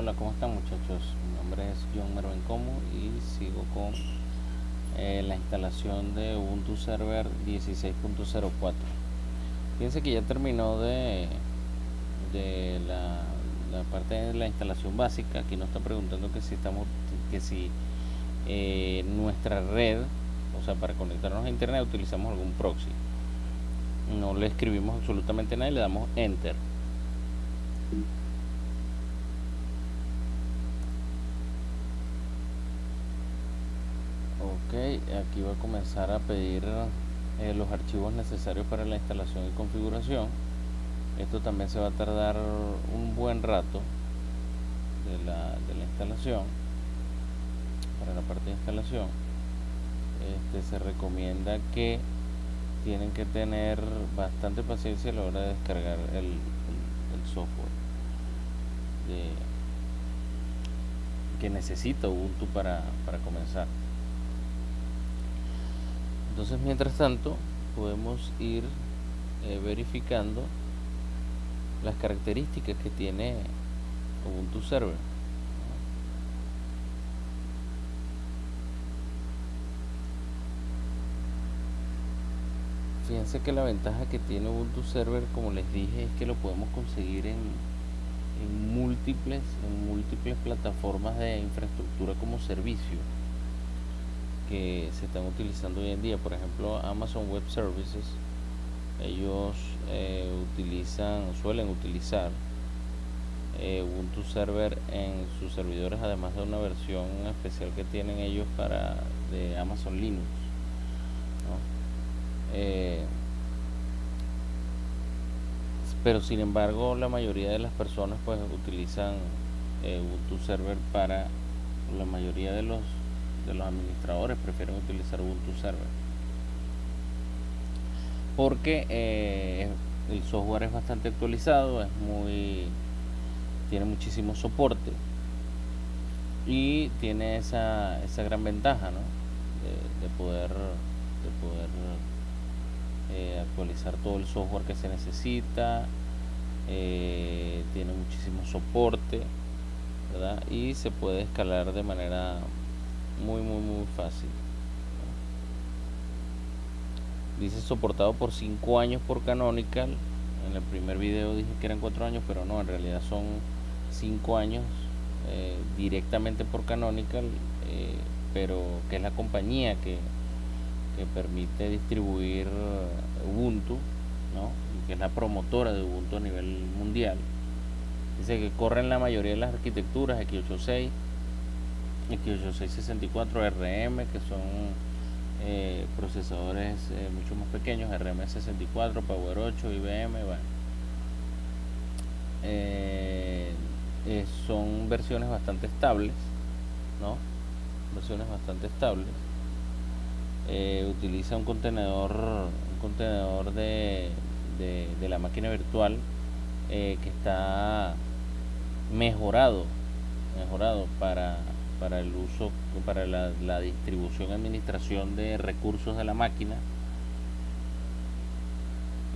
Hola, ¿cómo están muchachos? Mi nombre es John Mervin Como y sigo con eh, la instalación de Ubuntu Server 16.04 Fíjense que ya terminó de, de la, parte de la instalación básica. Aquí nos está preguntando que si estamos que si eh, nuestra red, o sea, para conectarnos a internet utilizamos algún proxy. No le escribimos absolutamente nada y le damos enter. Aquí va a comenzar a pedir eh, los archivos necesarios para la instalación y configuración. Esto también se va a tardar un buen rato de la, de la instalación para la parte de instalación. Este, se recomienda que tienen que tener bastante paciencia a la hora de descargar el, software que necesita Ubuntu para, para comenzar entonces mientras tanto podemos ir eh, verificando las características que tiene Ubuntu Server fíjense que la ventaja que tiene Ubuntu Server como les dije es que lo podemos conseguir en, múltiples en múltiples plataformas de infraestructura como servicio que se están utilizando hoy en día. Por ejemplo Amazon Web Services ellos eh, utilizan suelen utilizar eh, Ubuntu Server en sus servidores además de una versión especial que tienen ellos para de Amazon Linux eh, pero sin embargo la mayoría de las personas pues utilizan Ubuntu Server para la mayoría de los los administradores prefieren utilizar Ubuntu Server. Porque eh, el software es bastante actualizado es muy tiene muchísimo soporte y tiene esa, esa gran ventaja de, poder de poder eh, actualizar todo el software que se necesita eh, tiene muchísimo soporte y se puede escalar de manera muy muy muy fácil. Dice soportado por 5 años por Canonical. En el primer video dije que eran 4 años pero no en realidad son 5 años eh, directamente por Canonical eh, pero que es la compañía que, que permite distribuir Ubuntu ¿no? y que es la promotora de Ubuntu a nivel mundial. Dice que corren la mayoría de las arquitecturas x86 X8664 RM que son eh, procesadores eh, mucho más pequeños RM64 Power 8 IBM bueno. Eh, son versiones bastante estables no versiones bastante estables utiliza un contenedor un contenedor de, de, de la máquina virtual que está mejorado mejorado para para el uso, para la, distribución y administración de recursos de la máquina.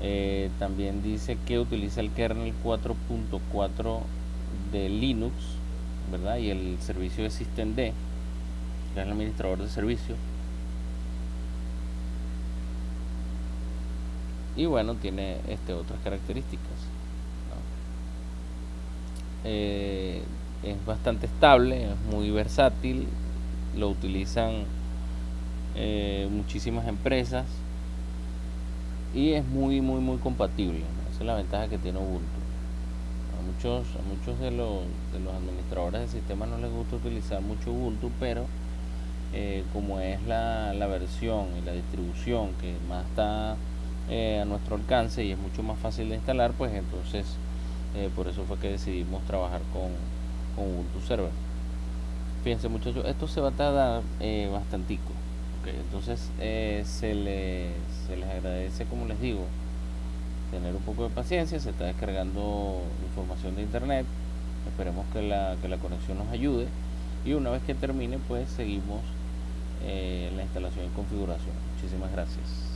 Eh, también dice que utiliza el kernel 4.4 de Linux, ¿verdad? Y el servicio de systemd, que es el administrador de servicios. Y bueno, tiene este, otras características. Eh, es bastante estable, es muy versátil, lo utilizan eh, muchísimas empresas y es muy muy muy compatible. Esa es la ventaja que tiene Ubuntu. A muchos, a muchos de, los, administradores de sistemas no les gusta utilizar mucho Ubuntu, pero eh, como es la, versión y la distribución que más está eh, a nuestro alcance y es mucho más fácil de instalar, pues entonces por eso fue que decidimos trabajar con, con Ubuntu Server. Fíjense muchachos, esto se va a tardar eh, bastantico. entonces eh, se, les, se les agradece, como les digo, tener un poco de paciencia. Se está descargando información de internet. Esperemos que la, que la conexión nos ayude. Y una vez que termine, pues seguimos eh, la instalación y configuración. Muchísimas gracias.